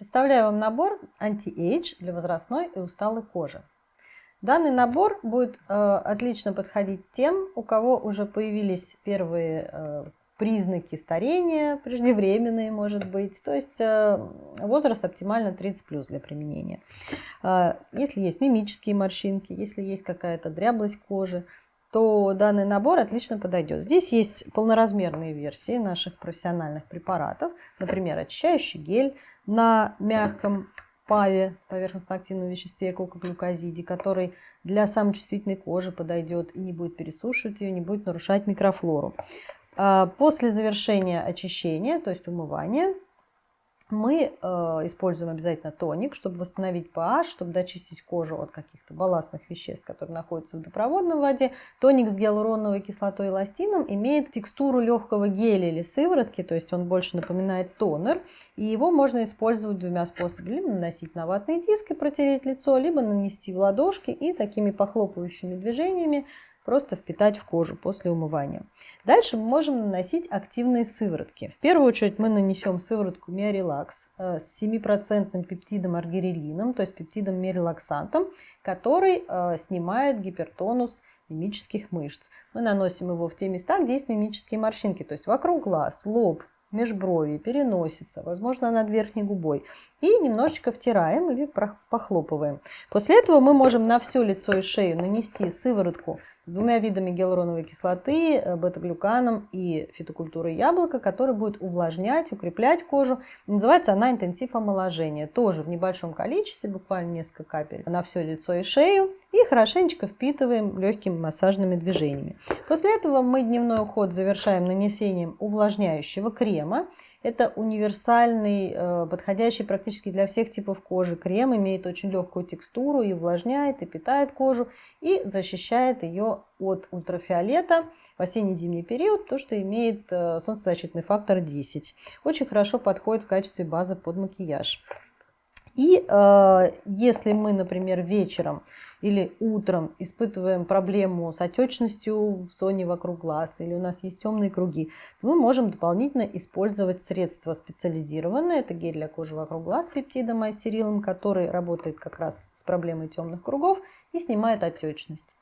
Представляю вам набор Anti-Age для возрастной и усталой кожи. Данный набор будет э, отлично подходить тем, у кого уже появились первые э, признаки старения, преждевременные, может быть. То есть э, возраст оптимально 30 плюс для применения. Э, если есть мимические морщинки, если есть какая-то дряблость кожи, то данный набор отлично подойдет. Здесь есть полноразмерные версии наших профессиональных препаратов, например, очищающий гель на мягком паве, поверхностно-активном веществе кокоглюкозиде, который для самой чувствительной кожи подойдет и не будет пересушивать ее, не будет нарушать микрофлору. А после завершения очищения, то есть умывания, мы э, используем обязательно тоник, чтобы восстановить pH, чтобы дочистить кожу от каких-то балластных веществ, которые находятся в водопроводной воде. Тоник с гиалуроновой кислотой и эластином имеет текстуру легкого геля или сыворотки, то есть он больше напоминает тонер. И его можно использовать двумя способами. Либо наносить на ватные диски, протереть лицо, либо нанести в ладошки и такими похлопывающими движениями просто впитать в кожу после умывания. Дальше мы можем наносить активные сыворотки. В первую очередь мы нанесем сыворотку Миорелакс э, с 7% пептидом аргирелином, то есть пептидом миорелаксантом, который э, снимает гипертонус мимических мышц. Мы наносим его в те места, где есть мимические морщинки, то есть вокруг глаз, лоб, межброви, переносица, возможно, над верхней губой. И немножечко втираем или похлопываем. После этого мы можем на все лицо и шею нанести сыворотку с двумя видами гиалуроновой кислоты, э, бета-глюканом и фитокультурой яблока, который будет увлажнять, укреплять кожу. Называется она интенсив омоложения. Тоже в небольшом количестве, буквально несколько капель на все лицо и шею. И хорошенечко впитываем легкими массажными движениями. После этого мы дневной уход завершаем нанесением увлажняющего крема. Это универсальный, э, подходящий практически для всех типов кожи крем. Имеет очень легкую текстуру и увлажняет, и питает кожу, и защищает ее от ультрафиолета в осенне-зимний период, то, что имеет э, солнцезащитный фактор 10. Очень хорошо подходит в качестве базы под макияж. И э, если мы, например, вечером или утром испытываем проблему с отечностью в зоне вокруг глаз, или у нас есть темные круги, то мы можем дополнительно использовать средства специализированные. Это гель для кожи вокруг глаз с пептидом айсерилом, который работает как раз с проблемой темных кругов и снимает отечность.